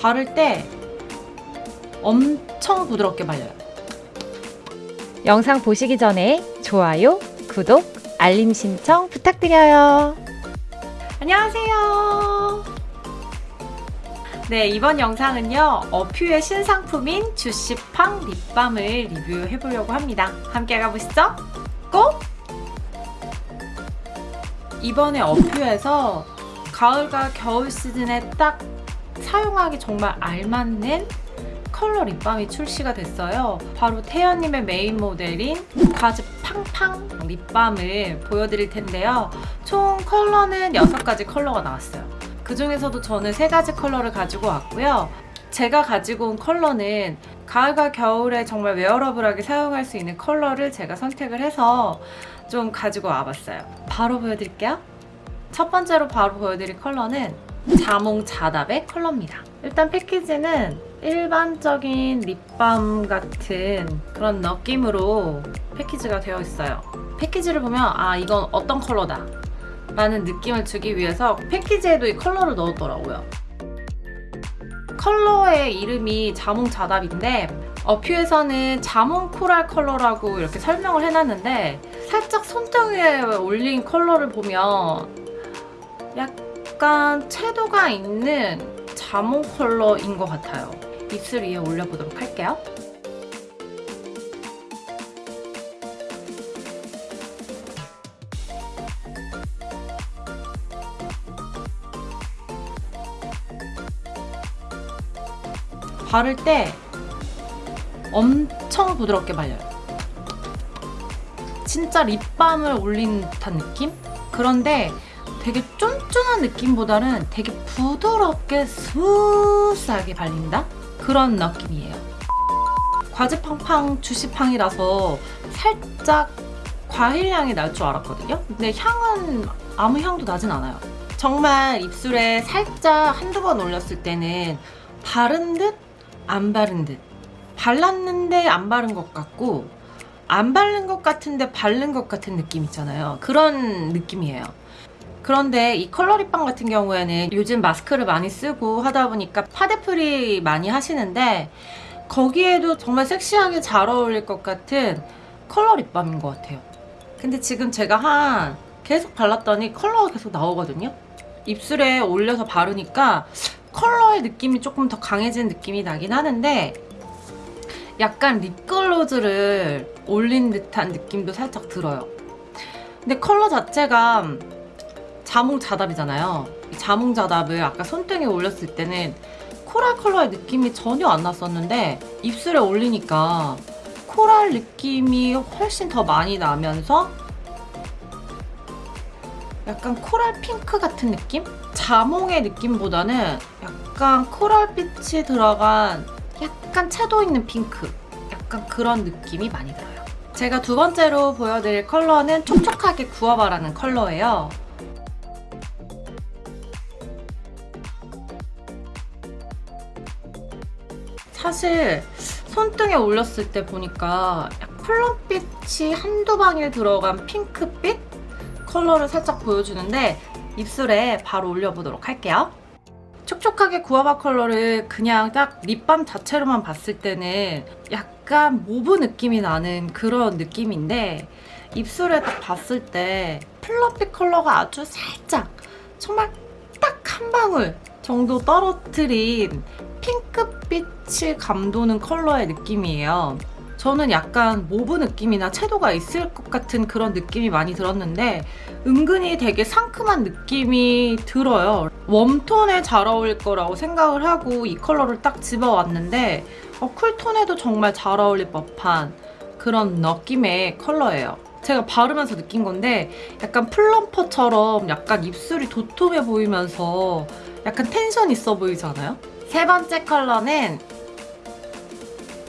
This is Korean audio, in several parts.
바를 때 엄청 부드럽게 발려요. 영상 보시기 전에 좋아요, 구독, 알림 신청 부탁드려요. 안녕하세요. 네, 이번 영상은요, 어퓨의 신상품인 주시팡 립밤을 리뷰해 보려고 합니다. 함께 가보시죠. 고! 이번에 어퓨에서 가을과 겨울 시즌에 딱 사용하기 정말 알맞는 컬러 립밤이 출시가 됐어요. 바로 태연님의 메인 모델인 과즙팡팡 립밤을 보여드릴 텐데요. 총 컬러는 6가지 컬러가 나왔어요. 그 중에서도 저는 3가지 컬러를 가지고 왔고요. 제가 가지고 온 컬러는 가을과 겨울에 정말 wearable하게 사용할 수 있는 컬러를 제가 선택을 해서 좀 가지고 와봤어요. 바로 보여드릴게요. 첫 번째로 바로 보여드릴 컬러는 자몽 자답의 컬러입니다. 일단 패키지는 일반적인 립밤 같은 그런 느낌으로 패키지가 되어 있어요. 패키지를 보면 아 이건 어떤 컬러다 라는 느낌을 주기 위해서 패키지에도 이 컬러를 넣었더라고요. 컬러의 이름이 자몽 자답인데 어퓨에서는 자몽 코랄 컬러라고 이렇게 설명을 해놨는데 살짝 손등에 올린 컬러를 보면 약 간 채도가 있는 자몽 컬러인 것 같아요. 입술 위에 올려보도록 할게요. 바를 때 엄청 부드럽게 발려요. 진짜 립밤을 올린 듯한 느낌? 그런데 되게 쫀 쫀한 느낌보다는 되게 부드럽게 스무스하게 발린다? 그런 느낌이에요. 과즙팡팡 쥬시팡이라서 살짝 과일 향이 날 줄 알았거든요? 근데 향은 아무 향도 나진 않아요. 정말 입술에 살짝 한두 번 올렸을 때는 바른 듯 안 바른 듯 발랐는데 안 바른 것 같고 안 바른 것 같은데 바른 것 같은 느낌 있잖아요. 그런 느낌이에요. 그런데 이 컬러 립밤 같은 경우에는 요즘 마스크를 많이 쓰고 하다 보니까 파데프리 많이 하시는데 거기에도 정말 섹시하게 잘 어울릴 것 같은 컬러 립밤인 것 같아요. 근데 지금 제가 한 계속 발랐더니 컬러가 계속 나오거든요. 입술에 올려서 바르니까 컬러의 느낌이 조금 더 강해진 느낌이 나긴 하는데 약간 립글로즈를 올린 듯한 느낌도 살짝 들어요. 근데 컬러 자체가 자몽 자답이잖아요. 자몽 자답을 아까 손등에 올렸을 때는 코랄 컬러의 느낌이 전혀 안 났었는데 입술에 올리니까 코랄 느낌이 훨씬 더 많이 나면서 약간 코랄 핑크 같은 느낌? 자몽의 느낌보다는 약간 코랄빛이 들어간 약간 채도 있는 핑크 약간 그런 느낌이 많이 들어요. 제가 두 번째로 보여드릴 컬러는 촉촉하게 구워봐라는 컬러예요. 사실 손등에 올렸을 때 보니까 plum빛이 한두 방울 들어간 핑크빛 컬러를 살짝 보여주는데 입술에 바로 올려보도록 할게요. 촉촉하게 구아바 컬러를 그냥 딱 립밤 자체로만 봤을 때는 약간 mauve 느낌이 나는 그런 느낌인데 입술에 딱 봤을 때 plum빛 컬러가 아주 살짝 정말 딱 한 방울 정도 떨어뜨린 핑크빛을 감도는 컬러의 느낌이에요. 저는 약간 mauve 느낌이나 채도가 있을 것 같은 그런 느낌이 많이 들었는데 은근히 되게 상큼한 느낌이 들어요. 웜톤에 잘 어울릴 거라고 생각을 하고 이 컬러를 딱 집어왔는데 어, 쿨톤에도 정말 잘 어울릴 법한 그런 느낌의 컬러예요. 제가 바르면서 느낀 건데 약간 plumper처럼 약간 입술이 도톰해 보이면서 약간 텐션 있어 보이잖아요? 세 번째 컬러는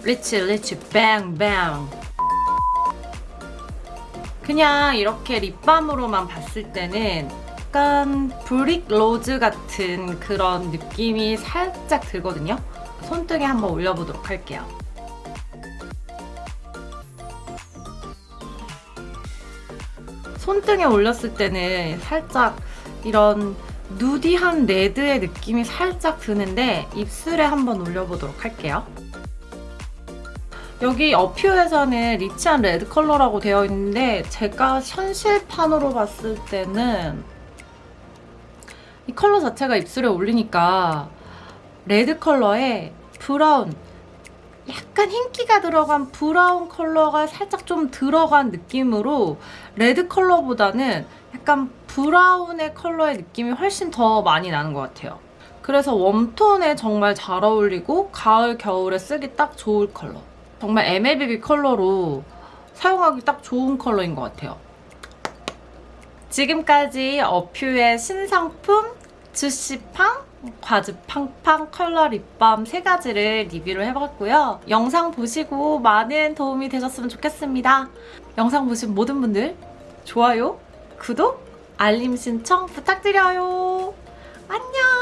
리치 리치 뱅뱅 그냥 이렇게 립밤으로만 봤을 때는 약간 brick rose 같은 그런 느낌이 살짝 들거든요. 손등에 한번 올려보도록 할게요. 손등에 올렸을 때는 살짝 이런 nudy한 레드의 느낌이 살짝 드는데 입술에 한번 올려보도록 할게요. 여기 어퓨에서는 rich한 레드 컬러라고 되어 있는데 제가 현실판으로 봤을 때는 이 컬러 자체가 입술에 올리니까 레드 컬러에 브라운 약간 흰기가 들어간 브라운 컬러가 살짝 좀 들어간 느낌으로 레드 컬러보다는 약간 브라운의 컬러의 느낌이 훨씬 더 많이 나는 것 같아요. 그래서 웜톤에 정말 잘 어울리고 가을, 겨울에 쓰기 딱 좋을 컬러. 정말 MLBB 컬러로 사용하기 딱 좋은 컬러인 것 같아요. 지금까지 어퓨의 신상품 주시팡, 과즙팡팡 컬러 립밤 세 가지를 리뷰를 해봤고요. 영상 보시고 많은 도움이 되셨으면 좋겠습니다. 영상 보신 모든 분들 좋아요, 구독, 알림 신청 부탁드려요. 안녕!